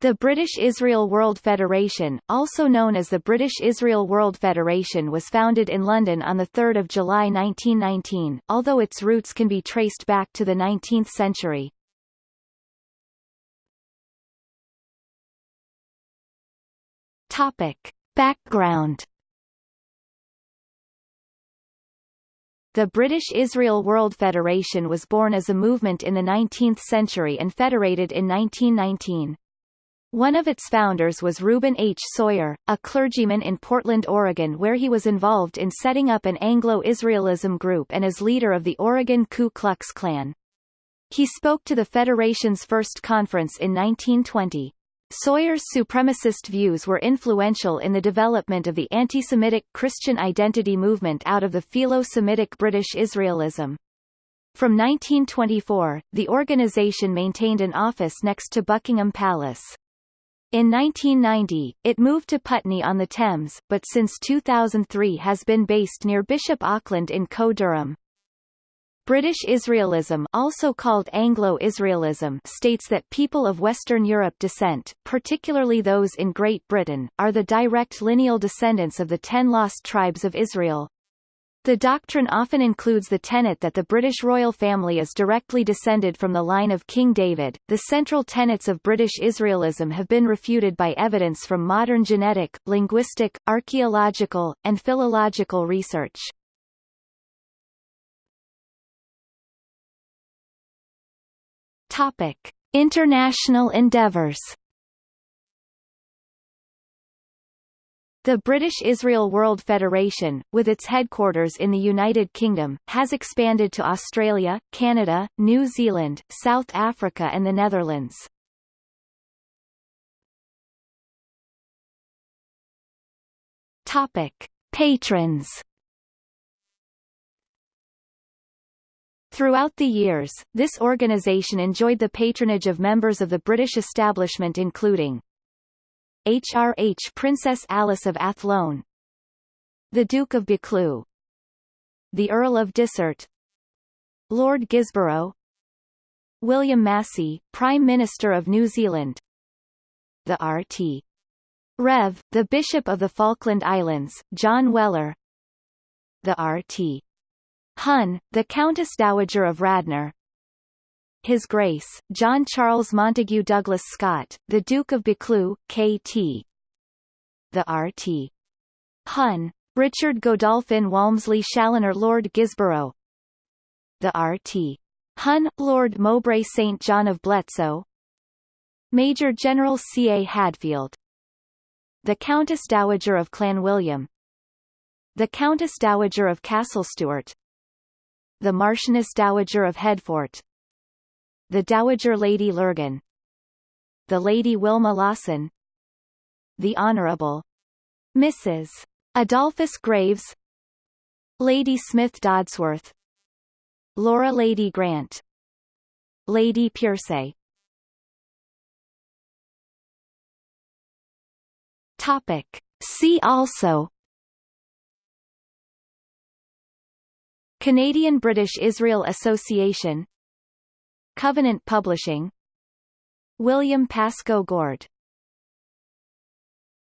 The British Israel World Federation, also known as the British Israel World Federation was founded in London on 3 July 1919, although its roots can be traced back to the 19th century. Topic. Background The British Israel World Federation was born as a movement in the 19th century and federated in 1919. One of its founders was Reuben H. Sawyer, a clergyman in Portland, Oregon where he was involved in setting up an Anglo-Israelism group and as leader of the Oregon Ku Klux Klan. He spoke to the Federation's first conference in 1920. Sawyer's supremacist views were influential in the development of the anti-Semitic Christian identity movement out of the Philo-Semitic British Israelism. From 1924, the organization maintained an office next to Buckingham Palace. In 1990, it moved to Putney on the Thames, but since 2003 has been based near Bishop Auckland in Co-Durham. British Israelism also called Anglo-Israelism states that people of Western Europe descent, particularly those in Great Britain, are the direct lineal descendants of the ten lost tribes of Israel. The doctrine often includes the tenet that the British royal family is directly descended from the line of King David. The central tenets of British Israelism have been refuted by evidence from modern genetic, linguistic, archaeological, and philological research. Topic: International endeavors. The British Israel World Federation, with its headquarters in the United Kingdom, has expanded to Australia, Canada, New Zealand, South Africa and the Netherlands. Topic. Patrons Throughout the years, this organization enjoyed the patronage of members of the British establishment including HRH Princess Alice of Athlone. The Duke of Buccleuch. The Earl of Dysart. Lord Gisborough. William Massey, Prime Minister of New Zealand. The RT. Rev, the Bishop of the Falkland Islands, John Weller. The RT. Hun, the Countess Dowager of Radnor his Grace, John Charles Montagu Douglas Scott, the Duke of Buccleuch, K.T. The R.T. Hun. Richard Godolphin Walmesley Chaloner Lord Gisborough The R.T. Hun, Lord Mowbray St. John of Bletsoe Major General C. A. Hadfield The Countess Dowager of Clanwilliam The Countess Dowager of Castlestewart The Marchioness Dowager of Headfort the Dowager Lady Lurgan The Lady Wilma Lawson The Honourable Mrs. Adolphus Graves Lady Smith Dodsworth Laura Lady Grant Lady Piercy Topic. See also Canadian-British Israel Association Covenant Publishing. William Pascoe Goard